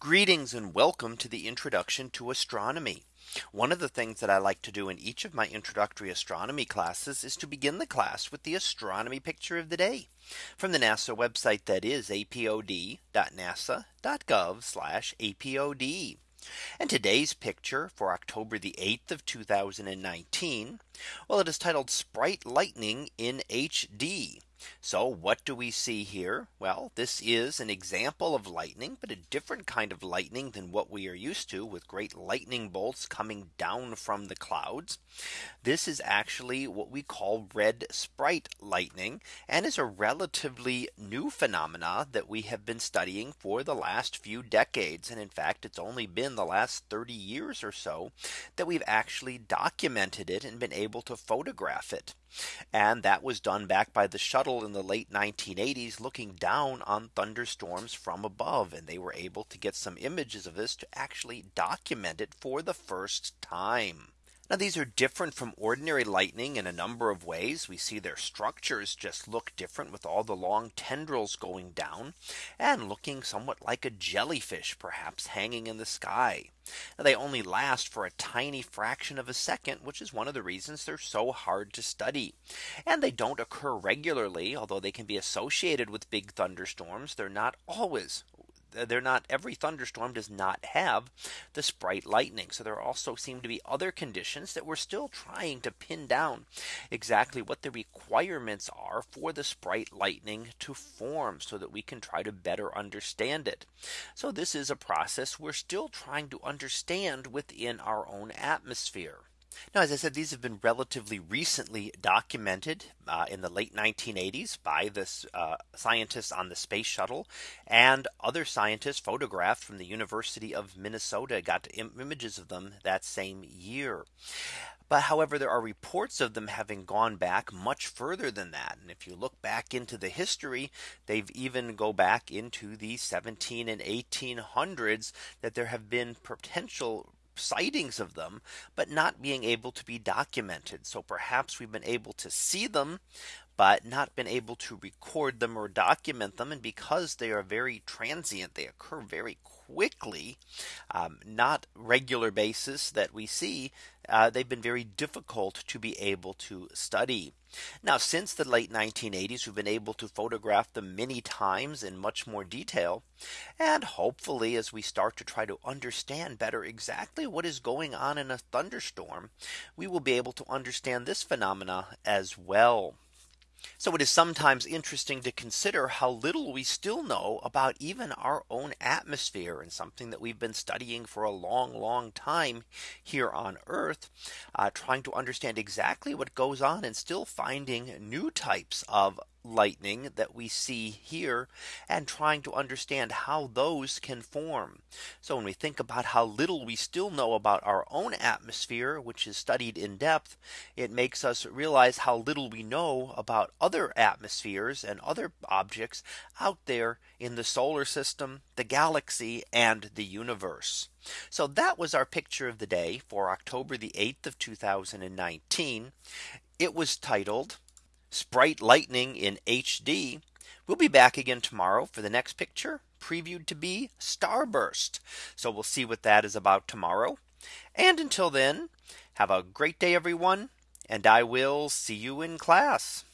Greetings and welcome to the introduction to astronomy. One of the things that I like to do in each of my introductory astronomy classes is to begin the class with the astronomy picture of the day from the NASA website that is apod.nasa.gov apod. And today's picture for October the 8th of 2019. Well, it is titled Sprite Lightning in HD. So what do we see here? Well, this is an example of lightning, but a different kind of lightning than what we are used to with great lightning bolts coming down from the clouds. This is actually what we call red sprite lightning and is a relatively new phenomena that we have been studying for the last few decades. And in fact, it's only been the last 30 years or so that we've actually documented it and been able to photograph it. And that was done back by the shuttle in the late 1980s looking down on thunderstorms from above. And they were able to get some images of this to actually document it for the first time. Now these are different from ordinary lightning in a number of ways. We see their structures just look different with all the long tendrils going down and looking somewhat like a jellyfish perhaps hanging in the sky. Now, they only last for a tiny fraction of a second, which is one of the reasons they're so hard to study. And they don't occur regularly, although they can be associated with big thunderstorms. They're not always they're not every thunderstorm does not have the sprite lightning. So there also seem to be other conditions that we're still trying to pin down exactly what the requirements are for the sprite lightning to form so that we can try to better understand it. So this is a process we're still trying to understand within our own atmosphere. Now, as I said, these have been relatively recently documented uh, in the late 1980s by this uh, scientists on the space shuttle and other scientists photographed from the University of Minnesota got Im images of them that same year. But however, there are reports of them having gone back much further than that. And if you look back into the history, they've even go back into the 17 and 1800s that there have been potential sightings of them, but not being able to be documented. So perhaps we've been able to see them, but not been able to record them or document them. And because they are very transient, they occur very quickly, um, not regular basis that we see, uh, they've been very difficult to be able to study. Now, since the late 1980s, we've been able to photograph them many times in much more detail. And hopefully, as we start to try to understand better exactly what is going on in a thunderstorm, we will be able to understand this phenomena as well. So it is sometimes interesting to consider how little we still know about even our own atmosphere and something that we've been studying for a long, long time here on Earth, uh, trying to understand exactly what goes on and still finding new types of lightning that we see here and trying to understand how those can form. So when we think about how little we still know about our own atmosphere, which is studied in depth, it makes us realize how little we know about other atmospheres and other objects out there in the solar system, the galaxy and the universe. So that was our picture of the day for October the 8th of 2019. It was titled Sprite Lightning in HD. We'll be back again tomorrow for the next picture previewed to be Starburst. So we'll see what that is about tomorrow. And until then, have a great day, everyone. And I will see you in class.